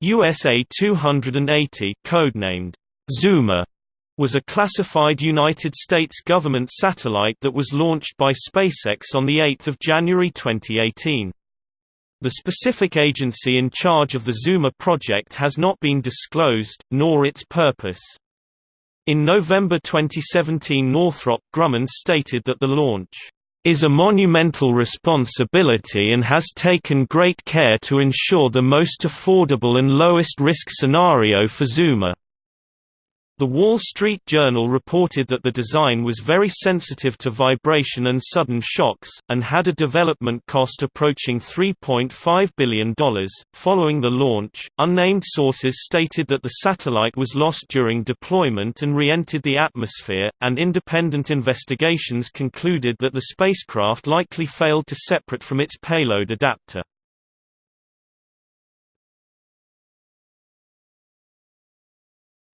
USA-280 codenamed Zuma, was a classified United States government satellite that was launched by SpaceX on 8 January 2018. The specific agency in charge of the Zuma project has not been disclosed, nor its purpose. In November 2017 Northrop Grumman stated that the launch is a monumental responsibility and has taken great care to ensure the most affordable and lowest risk scenario for Zuma. The Wall Street Journal reported that the design was very sensitive to vibration and sudden shocks, and had a development cost approaching $3.5 billion. Following the launch, unnamed sources stated that the satellite was lost during deployment and re entered the atmosphere, and independent investigations concluded that the spacecraft likely failed to separate from its payload adapter.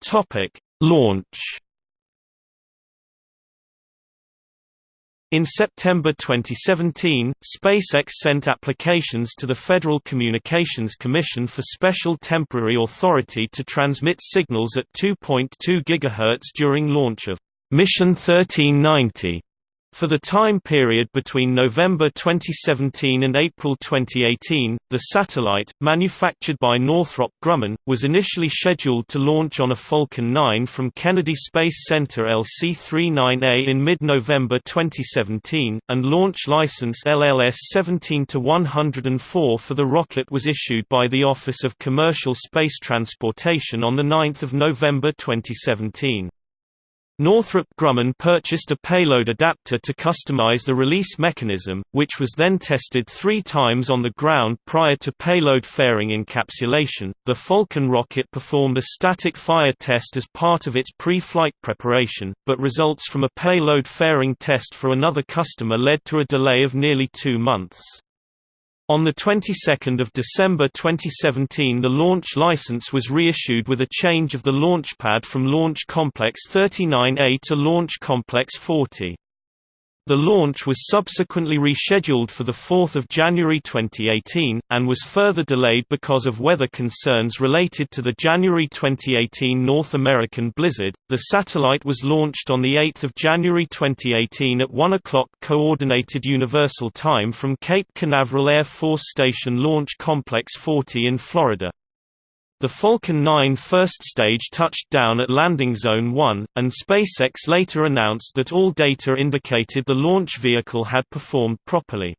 Topic Launch. In September 2017, SpaceX sent applications to the Federal Communications Commission for special temporary authority to transmit signals at 2.2 GHz during launch of Mission 1390 for the time period between November 2017 and April 2018, the satellite, manufactured by Northrop Grumman, was initially scheduled to launch on a Falcon 9 from Kennedy Space Center LC-39A in mid-November 2017, and launch license LLS 17-104 for the rocket was issued by the Office of Commercial Space Transportation on 9 November 2017. Northrop Grumman purchased a payload adapter to customize the release mechanism, which was then tested three times on the ground prior to payload fairing encapsulation. The Falcon rocket performed a static fire test as part of its pre flight preparation, but results from a payload fairing test for another customer led to a delay of nearly two months. On the 22nd of December 2017 the launch license was reissued with a change of the launch pad from Launch Complex 39A to Launch Complex 40. The launch was subsequently rescheduled for 4 January 2018, and was further delayed because of weather concerns related to the January 2018 North American blizzard. The satellite was launched on 8 January 2018 at 1 o'clock Coordinated Universal Time from Cape Canaveral Air Force Station Launch Complex 40 in Florida. The Falcon 9 first stage touched down at Landing Zone 1, and SpaceX later announced that all data indicated the launch vehicle had performed properly.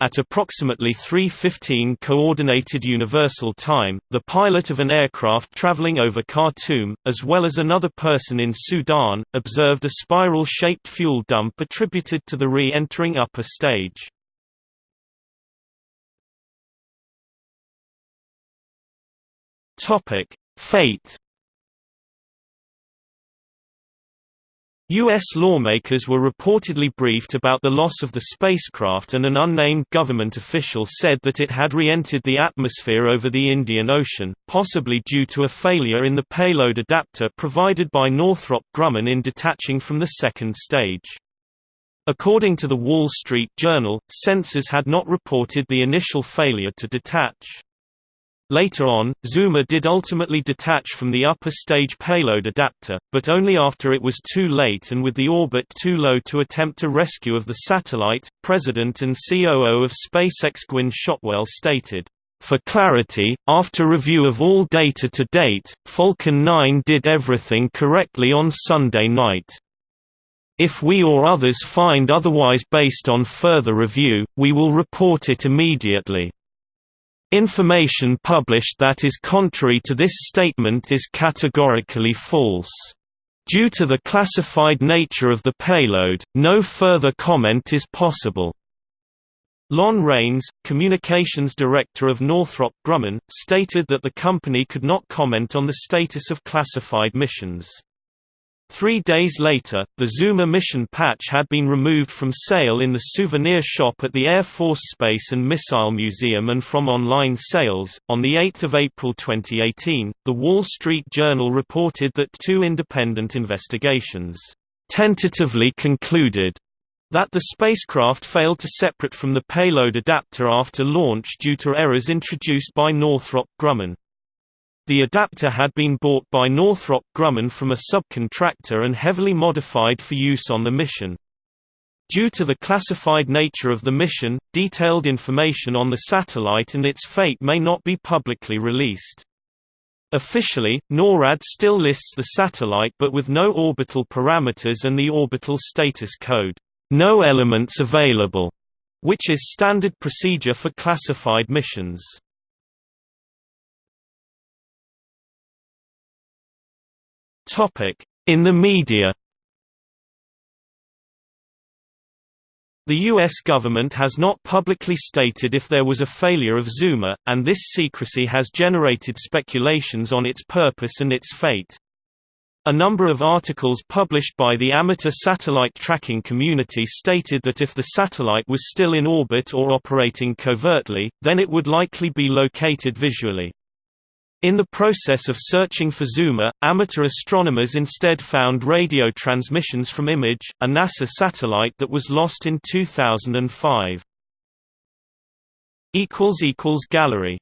At approximately 3.15 Coordinated Universal Time, the pilot of an aircraft traveling over Khartoum, as well as another person in Sudan, observed a spiral-shaped fuel dump attributed to the re-entering upper stage. Topic: Fate. U.S. lawmakers were reportedly briefed about the loss of the spacecraft and an unnamed government official said that it had re-entered the atmosphere over the Indian Ocean, possibly due to a failure in the payload adapter provided by Northrop Grumman in detaching from the second stage. According to the Wall Street Journal, sensors had not reported the initial failure to detach. Later on, Zuma did ultimately detach from the upper stage payload adapter, but only after it was too late and with the orbit too low to attempt a rescue of the satellite. President and COO of SpaceX Gwynne Shotwell stated, for clarity, after review of all data to date, Falcon 9 did everything correctly on Sunday night. If we or others find otherwise based on further review, we will report it immediately. Information published that is contrary to this statement is categorically false. Due to the classified nature of the payload, no further comment is possible. Lon Rains, communications director of Northrop Grumman, stated that the company could not comment on the status of classified missions. Three days later, the Zuma mission patch had been removed from sale in the souvenir shop at the Air Force Space and Missile Museum and from online sales. On 8 April 2018, The Wall Street Journal reported that two independent investigations tentatively concluded that the spacecraft failed to separate from the payload adapter after launch due to errors introduced by Northrop Grumman. The adapter had been bought by Northrop Grumman from a subcontractor and heavily modified for use on the mission. Due to the classified nature of the mission, detailed information on the satellite and its fate may not be publicly released. Officially, NORAD still lists the satellite but with no orbital parameters and the orbital status code, no elements available, which is standard procedure for classified missions. In the media The U.S. government has not publicly stated if there was a failure of Zuma, and this secrecy has generated speculations on its purpose and its fate. A number of articles published by the amateur satellite tracking community stated that if the satellite was still in orbit or operating covertly, then it would likely be located visually. In the process of searching for Zuma, amateur astronomers instead found radio transmissions from Image, a NASA satellite that was lost in 2005. Gallery